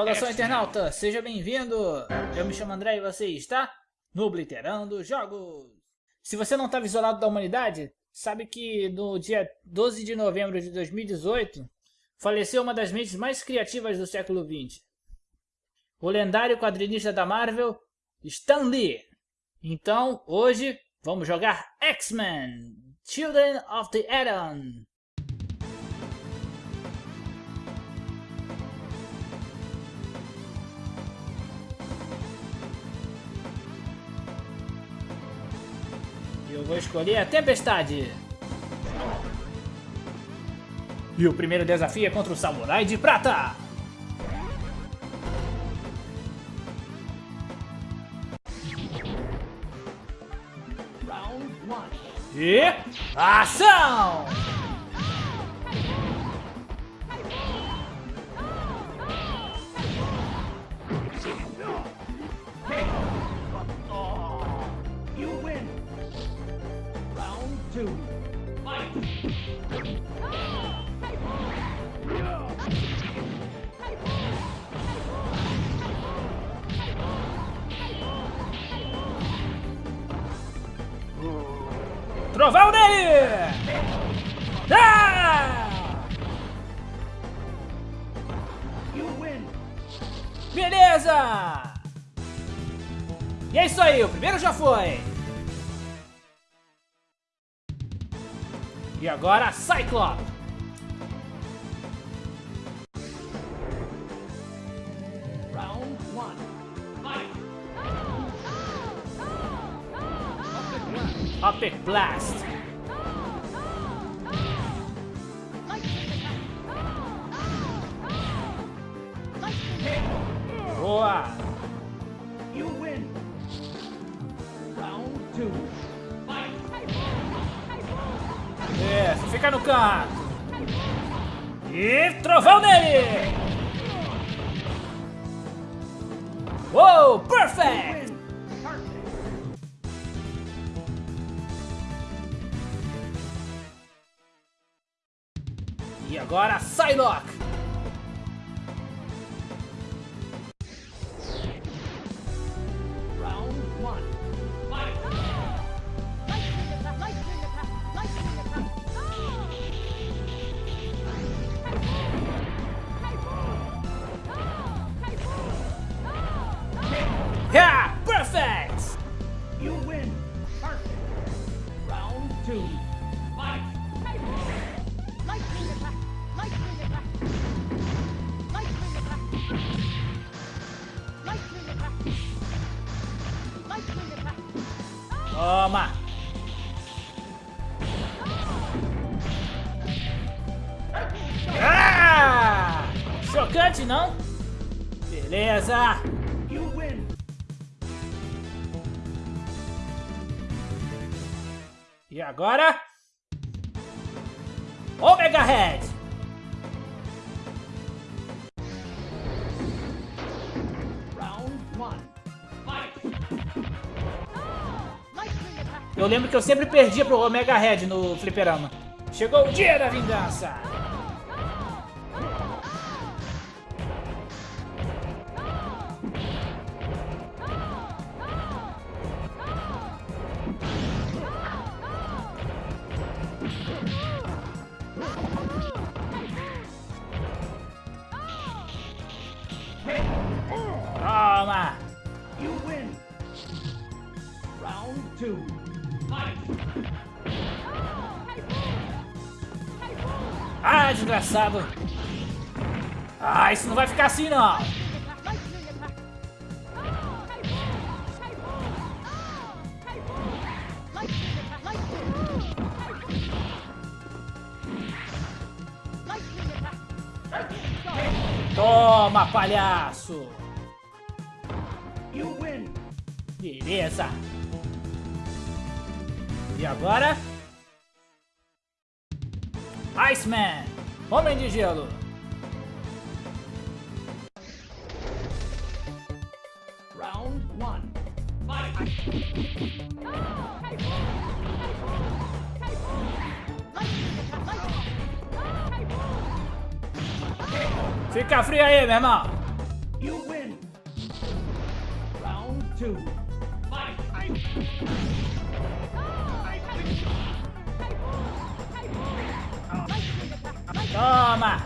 Saudação internauta, seja bem-vindo! Eu me chamo André e você está no Obliterando Jogos! Se você não estava isolado da humanidade, sabe que no dia 12 de novembro de 2018 faleceu uma das mentes mais criativas do século XX. O lendário quadrinista da Marvel, Stan Lee. Então, hoje, vamos jogar X-Men! Children of the Atom! Eu vou escolher a Tempestade. E o primeiro desafio é contra o Samurai de Prata. E... Ação! Trovão nele! Ah! Beleza! E é isso aí, o primeiro já foi! E agora, Cyclops! Round one. Fight! Epic Blast! Boa! Fica no canto! E trovão nele! Uou, perfect! E agora, Psylocke! Chocante, não? Beleza! You win. E agora? Omega Head! Round one. Fight! Eu lembro que eu sempre perdia pro Omega Head no fliperama. Chegou o dia da vingança! Toma! You win. Round two. Fight! Ah, desgraçado! Ah, isso não vai ficar assim não! Toma, palhaço! Beleza. E agora? Iceman, Homem de Gelo. Round 1. Fica frio aí, meu irmão. You win. Round 2. Toma!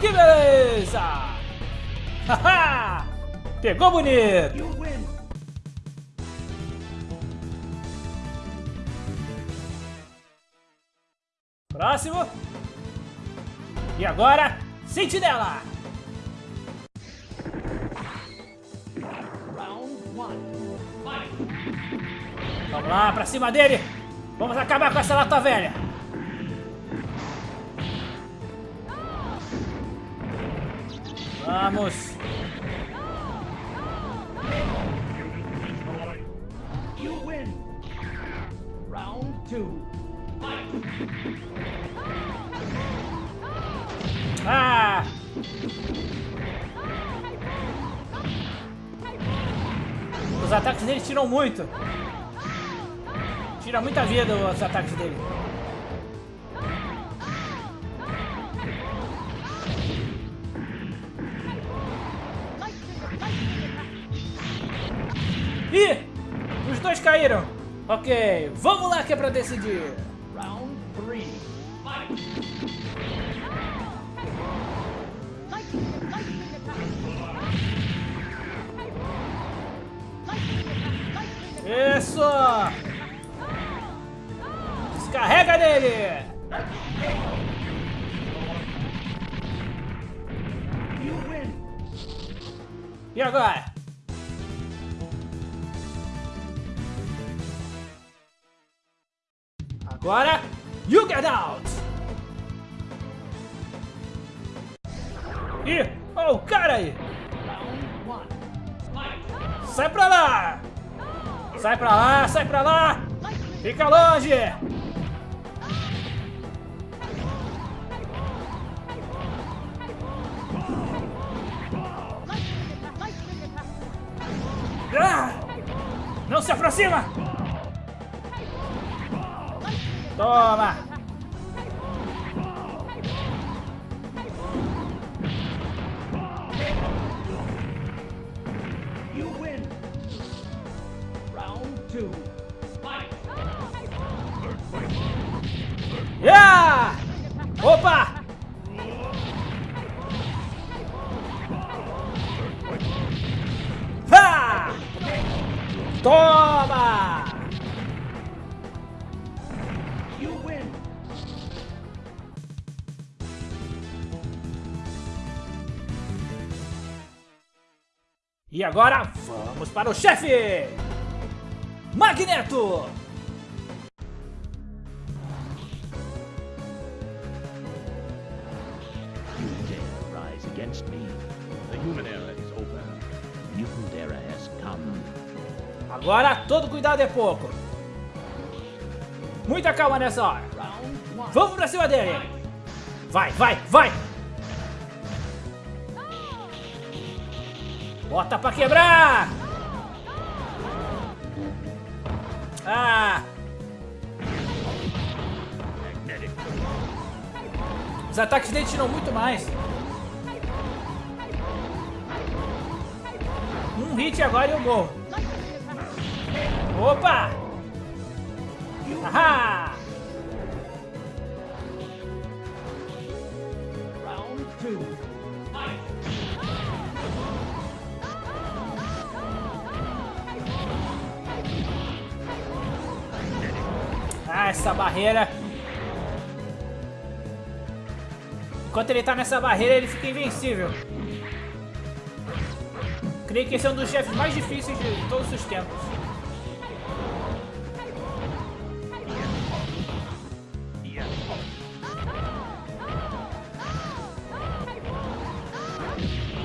Que beleza! Haha! Pegou bonito! Próximo! E agora, sentinela! Vamos lá, pra cima dele! Vamos acabar com essa lata velha! Vamos! You win. Round two. Ah! Os ataques dele tiram muito. Tira muita vida os ataques dele. Ih! Os dois caíram. Ok, vamos lá que é pra decidir. Round three. Fight. Win. E agora? Agora, you get out! Ih, oh, o cara aí! Sai pra lá! Sai pra lá, sai pra lá! Fica longe! Se aproxima! Toma! You win. Round two. Fight. Yeah! Opa! E agora, vamos para o chefe! Magneto! Against me? The human era is over. Mutant era has come. Agora, todo cuidado é pouco. Muita calma nessa hora. Vamos pra cima dele! Vai, vai, vai! Bota pra quebrar! Ah! Os ataques dele tiram muito mais. Um hit agora e eu morro. Opa! Ahá! Round 2 essa barreira. Enquanto ele tá nessa barreira, ele fica invencível. Creio que esse é um dos chefes mais difíceis de todos os tempos.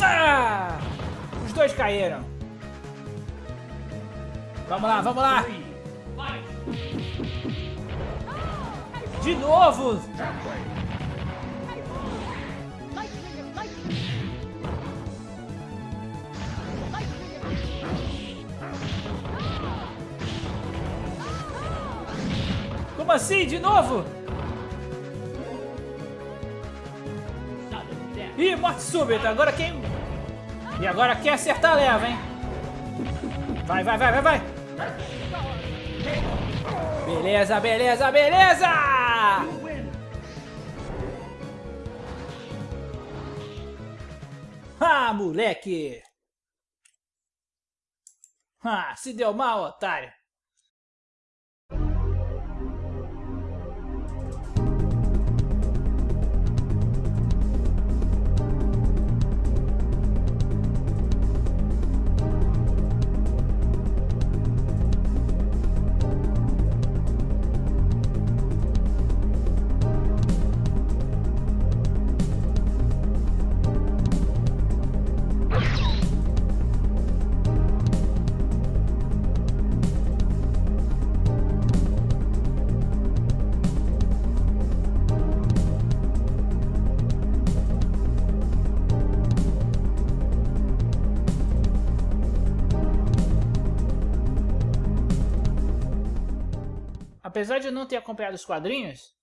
Ah! Os dois caíram. Vamos lá, vamos lá. De novo. Como assim? De novo? Ih, morte súbita. Agora quem... E agora quem acertar leva, hein? Vai, vai, vai, vai, vai. Beleza, beleza, beleza! Ah, moleque! Ah, se deu mal, otário. Apesar de eu não ter acompanhado os quadrinhos,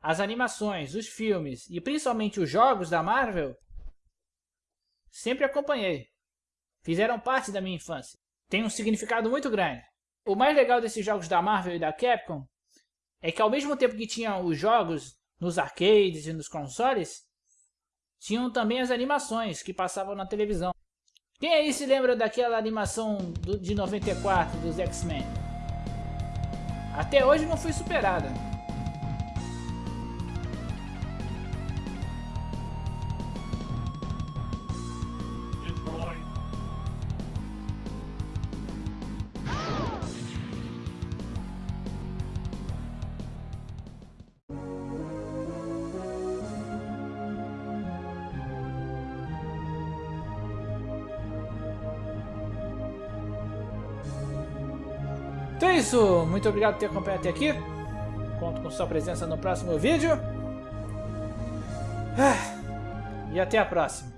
as animações, os filmes e principalmente os jogos da Marvel, sempre acompanhei. Fizeram parte da minha infância. Tem um significado muito grande. O mais legal desses jogos da Marvel e da Capcom é que ao mesmo tempo que tinham os jogos nos arcades e nos consoles, tinham também as animações que passavam na televisão. Quem aí se lembra daquela animação do, de 94 dos X-Men? Até hoje não foi superada. Então é isso, muito obrigado por ter acompanhado até aqui. Conto com sua presença no próximo vídeo. Ah, E até a próxima.